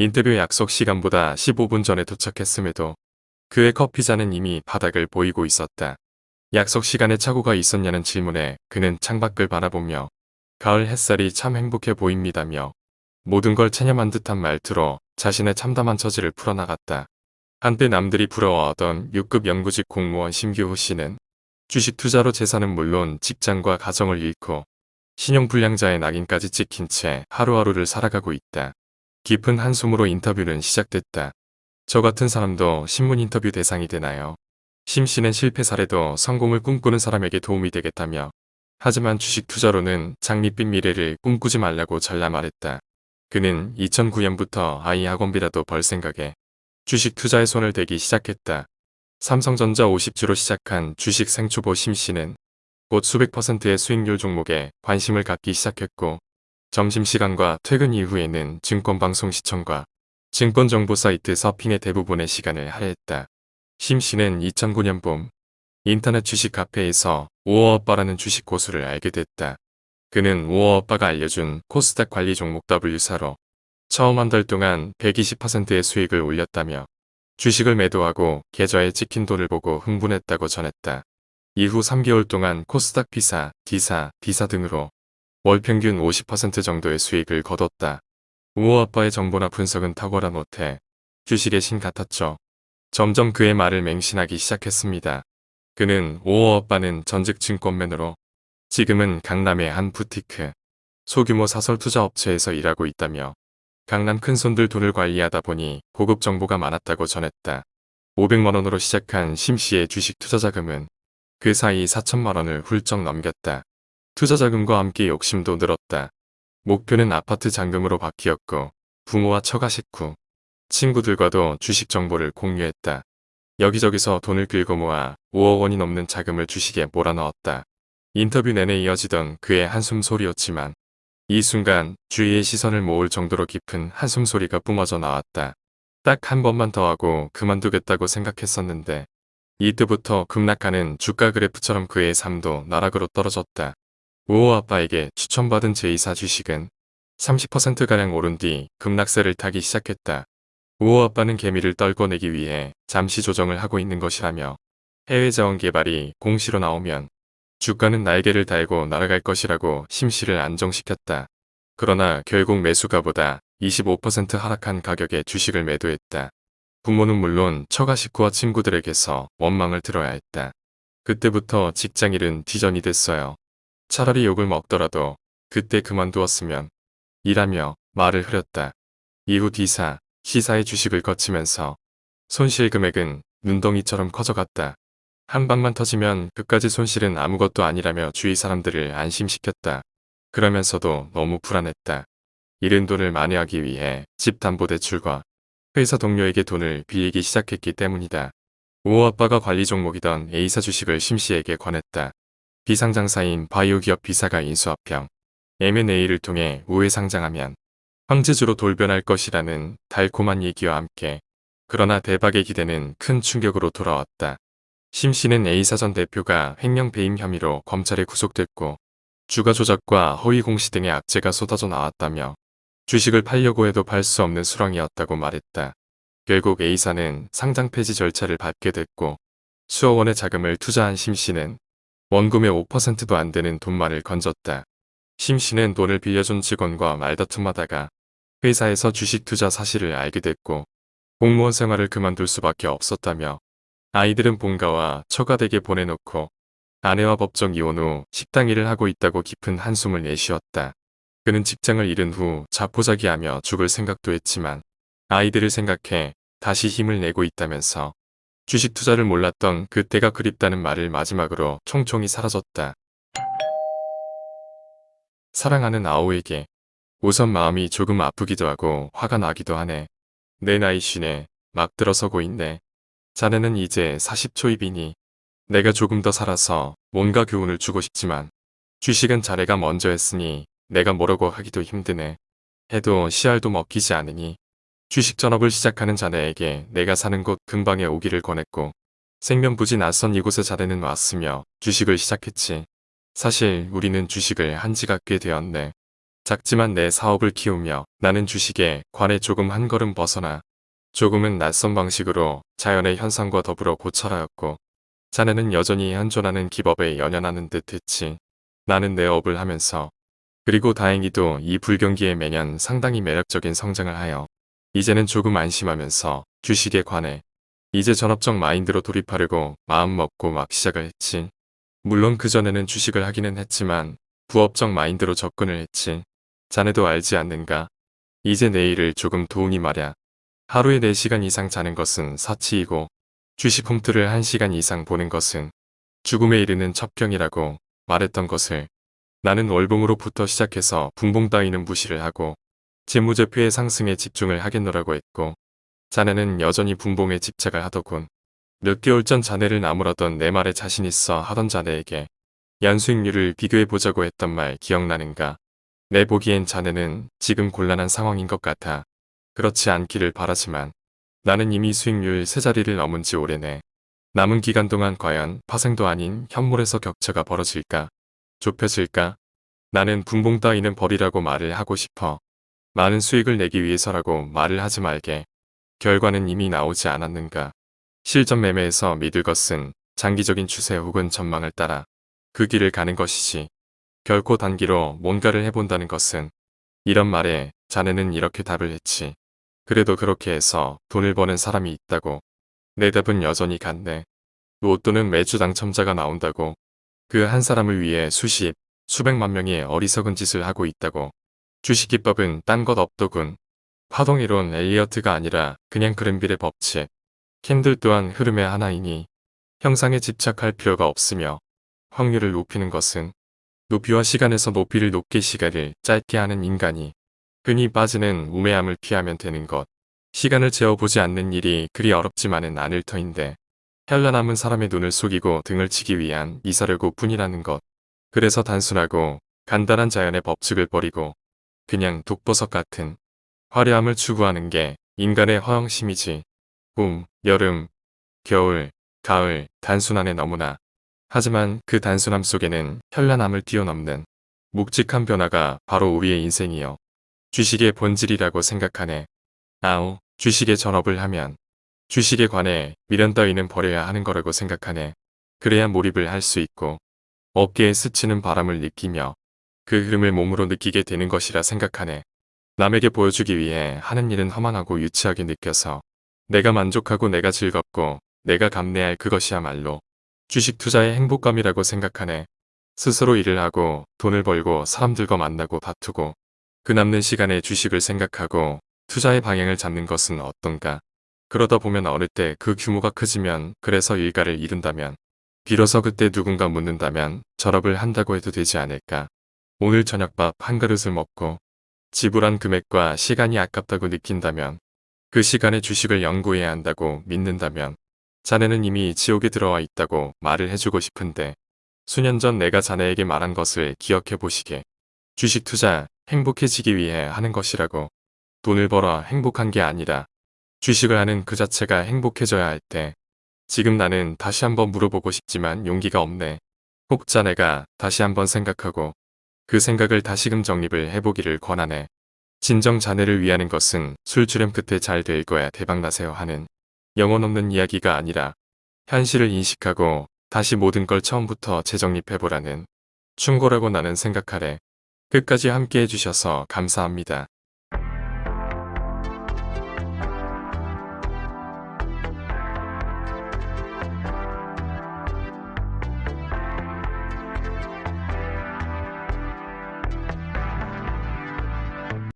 인터뷰 약속 시간보다 15분 전에 도착했음에도 그의 커피잔은 이미 바닥을 보이고 있었다. 약속 시간에 착오가 있었냐는 질문에 그는 창밖을 바라보며 가을 햇살이 참 행복해 보입니다며 모든 걸 체념한 듯한 말투로 자신의 참담한 처지를 풀어나갔다. 한때 남들이 부러워하던 6급 연구직 공무원 심규호 씨는 주식 투자로 재산은 물론 직장과 가정을 잃고 신용불량자의 낙인까지 찍힌 채 하루하루를 살아가고 있다. 깊은 한숨으로 인터뷰는 시작됐다. 저 같은 사람도 신문 인터뷰 대상이 되나요? 심 씨는 실패 사례도 성공을 꿈꾸는 사람에게 도움이 되겠다며 하지만 주식 투자로는 장밋빛 미래를 꿈꾸지 말라고 전라 말했다. 그는 2009년부터 아이 학원비라도 벌 생각에 주식 투자에 손을 대기 시작했다. 삼성전자 50주로 시작한 주식 생초보 심 씨는 곧 수백 퍼센트의 수익률 종목에 관심을 갖기 시작했고 점심시간과 퇴근 이후에는 증권방송 시청과 증권정보 사이트 서핑에 대부분의 시간을 할애했다. 심 씨는 2009년 봄 인터넷 주식 카페에서 우어오빠라는 주식 고수를 알게 됐다. 그는 우어오빠가 알려준 코스닥 관리 종목 W사로 처음 한 달 동안 120%의 수익을 올렸다며 주식을 매도하고 계좌에 찍힌 돈을 보고 흥분했다고 전했다. 이후 3개월 동안 코스닥 P사, D사, B사 등으로 월 평균 50% 정도의 수익을 거뒀다. 우호 아빠의 정보나 분석은 탁월한 못해 주식의 신 같았죠. 점점 그의 말을 맹신하기 시작했습니다. 그는 우호 아빠는 전직 증권맨으로 지금은 강남의 한 부티크, 소규모 사설 투자 업체에서 일하고 있다며 강남 큰손들 돈을 관리하다 보니 고급 정보가 많았다고 전했다. 500만원으로 시작한 심씨의 주식 투자 자금은 그 사이 4천만원을 훌쩍 넘겼다. 투자 자금과 함께 욕심도 늘었다. 목표는 아파트 잔금으로 바뀌었고 부모와 처가 식구, 친구들과도 주식 정보를 공유했다. 여기저기서 돈을 끌고 모아 5억 원이 넘는 자금을 주식에 몰아넣었다. 인터뷰 내내 이어지던 그의 한숨 소리였지만 이 순간 주위의 시선을 모을 정도로 깊은 한숨 소리가 뿜어져 나왔다. 딱 한 번만 더 하고 그만두겠다고 생각했었는데 이때부터 급락하는 주가 그래프처럼 그의 삶도 나락으로 떨어졌다. 우호 아빠에게 추천받은 제2사 주식은 30%가량 오른 뒤 급락세를 타기 시작했다. 우호 아빠는 개미를 떨궈내기 위해 잠시 조정을 하고 있는 것이라며 해외 자원 개발이 공시로 나오면 주가는 날개를 달고 날아갈 것이라고 심시를 안정시켰다. 그러나 결국 매수가보다 25% 하락한 가격에 주식을 매도했다. 부모는 물론 처가 식구와 친구들에게서 원망을 들어야 했다. 그때부터 직장일은 뒤전이 됐어요. 차라리 욕을 먹더라도 그때 그만두었으면 일하며 말을 흐렸다. 이후 D사, C사의 주식을 거치면서 손실 금액은 눈덩이처럼 커져갔다. 한 방만 터지면 그까지 손실은 아무것도 아니라며 주위 사람들을 안심시켰다. 그러면서도 너무 불안했다. 잃은 돈을 만회하기 위해 집 담보대출과 회사 동료에게 돈을 빌리기 시작했기 때문이다. 우호 아빠가 관리 종목이던 A사 주식을 심씨에게 권했다. 비상장사인 바이오 기업 B사가 인수합병 M&A를 통해 우회 상장하면 황제주로 돌변할 것이라는 달콤한 얘기와 함께 그러나 대박의 기대는 큰 충격으로 돌아왔다. 심 씨는 A사전 대표가 횡령 배임 혐의로 검찰에 구속됐고 주가 조작과 허위 공시 등의 악재가 쏟아져 나왔다며 주식을 팔려고 해도 팔 수 없는 수렁이었다고 말했다. 결국 A사는 상장 폐지 절차를 밟게 됐고 수억 원의 자금을 투자한 심 씨는 원금의 5%도 안 되는 돈만을 건졌다. 심 씨는 돈을 빌려준 직원과 말다툼하다가 회사에서 주식 투자 사실을 알게 됐고 공무원 생활을 그만둘 수밖에 없었다며 아이들은 본가와 처가댁에 보내놓고 아내와 법정 이혼 후 식당 일을 하고 있다고 깊은 한숨을 내쉬었다. 그는 직장을 잃은 후 자포자기하며 죽을 생각도 했지만 아이들을 생각해 다시 힘을 내고 있다면서 주식 투자를 몰랐던 그때가 그립다는 말을 마지막으로 총총히 사라졌다. 사랑하는 아오에게 우선 마음이 조금 아프기도 하고 화가 나기도 하네. 내 나이 쉰에 막 들어서고 있네. 자네는 이제 40초입이니 내가 조금 더 살아서 뭔가 교훈을 주고 싶지만 주식은 자네가 먼저 했으니 내가 뭐라고 하기도 힘드네. 해도 씨알도 먹히지 않으니 주식 전업을 시작하는 자네에게 내가 사는 곳 근방에 오기를 권했고 생명부지 낯선 이곳에 자네는 왔으며 주식을 시작했지. 사실 우리는 주식을 한 지가 꽤 되었네. 작지만 내 사업을 키우며 나는 주식에 관해 조금 한 걸음 벗어나 조금은 낯선 방식으로 자연의 현상과 더불어 고찰하였고 자네는 여전히 현존하는 기법에 연연하는 듯 했지. 나는 내 업을 하면서 그리고 다행히도 이 불경기에 매년 상당히 매력적인 성장을 하여 이제는 조금 안심하면서 주식에 관해 이제 전업적 마인드로 돌입하려고 마음 먹고 막 시작을 했지. 물론 그전에는 주식을 하기는 했지만 부업적 마인드로 접근을 했지. 자네도 알지 않는가? 이제 내일을 조금 도우니 말야. 하루에 4시간 이상 자는 것은 사치이고 주식 홈트를 1시간 이상 보는 것은 죽음에 이르는 첩경이라고 말했던 것을 나는 월봉으로부터 시작해서 분봉 따위는 무시를 하고 재무제표의 상승에 집중을 하겠노라고 했고 자네는 여전히 분봉에 집착을 하더군. 몇 개월 전 자네를 나무라던 내 말에 자신 있어 하던 자네에게 연수익률을 비교해보자고 했던 말 기억나는가? 내 보기엔 자네는 지금 곤란한 상황인 것 같아. 그렇지 않기를 바라지만 나는 이미 수익률 세 자리를 넘은 지 오래네. 남은 기간 동안 과연 파생도 아닌 현물에서 격차가 벌어질까? 좁혀질까? 나는 분봉 따위는 버리라고 말을 하고 싶어. 많은 수익을 내기 위해서라고 말을 하지 말게. 결과는 이미 나오지 않았는가. 실전 매매에서 믿을 것은 장기적인 추세 혹은 전망을 따라 그 길을 가는 것이지. 결코 단기로 뭔가를 해본다는 것은 이런 말에 자네는 이렇게 답을 했지. 그래도 그렇게 해서 돈을 버는 사람이 있다고. 내 답은 여전히 같네. 로또는 매주 당첨자가 나온다고. 그 한 사람을 위해 수십, 수백만 명이 어리석은 짓을 하고 있다고. 주식기법은 딴 것 없더군. 파동이론 엘리어트가 아니라 그냥 그랜빌의 법칙. 캔들 또한 흐름의 하나이니 형상에 집착할 필요가 없으며 확률을 높이는 것은 높이와 시간에서 높이를 높게 시간을 짧게 하는 인간이 흔히 빠지는 우매함을 피하면 되는 것. 시간을 재어보지 않는 일이 그리 어렵지만은 않을 터인데 현란함은 사람의 눈을 속이고 등을 치기 위한 이사려고 뿐이라는 것. 그래서 단순하고 간단한 자연의 법칙을 버리고 그냥 독버섯 같은 화려함을 추구하는 게 인간의 허영심이지. 봄, 여름, 겨울, 가을, 단순한에 너무나. 하지만 그 단순함 속에는 현란함을 뛰어넘는 묵직한 변화가 바로 우리의 인생이요. 주식의 본질이라고 생각하네. 아우, 주식의 전업을 하면 주식에 관해 미련 따위는 버려야 하는 거라고 생각하네. 그래야 몰입을 할 수 있고 어깨에 스치는 바람을 느끼며 그 흐름을 몸으로 느끼게 되는 것이라 생각하네. 남에게 보여주기 위해 하는 일은 허망하고 유치하게 느껴서 내가 만족하고 내가 즐겁고 내가 감내할 그것이야말로 주식 투자의 행복감이라고 생각하네. 스스로 일을 하고 돈을 벌고 사람들과 만나고 다투고 그 남는 시간에 주식을 생각하고 투자의 방향을 잡는 것은 어떤가. 그러다 보면 어느 때그 규모가 커지면 그래서 일가를 잃은다면 비로소 그때 누군가 묻는다면 절업을 한다고 해도 되지 않을까. 오늘 저녁밥 한 그릇을 먹고 지불한 금액과 시간이 아깝다고 느낀다면 그 시간에 주식을 연구해야 한다고 믿는다면 자네는 이미 지옥에 들어와 있다고 말을 해주고 싶은데 수년 전 내가 자네에게 말한 것을 기억해 보시게. 주식 투자 행복해지기 위해 하는 것이라고. 돈을 벌어 행복한 게 아니라 주식을 하는 그 자체가 행복해져야 할 때 지금 나는 다시 한번 물어보고 싶지만 용기가 없네. 혹 자네가 다시 한번 생각하고 그 생각을 다시금 정립을 해보기를 권하네. 진정 자네를 위하는 것은 술주렴 끝에 잘 될 거야 대박나세요 하는 영혼 없는 이야기가 아니라 현실을 인식하고 다시 모든 걸 처음부터 재정립해보라는 충고라고 나는 생각하래. 끝까지 함께 해 주셔서 감사합니다.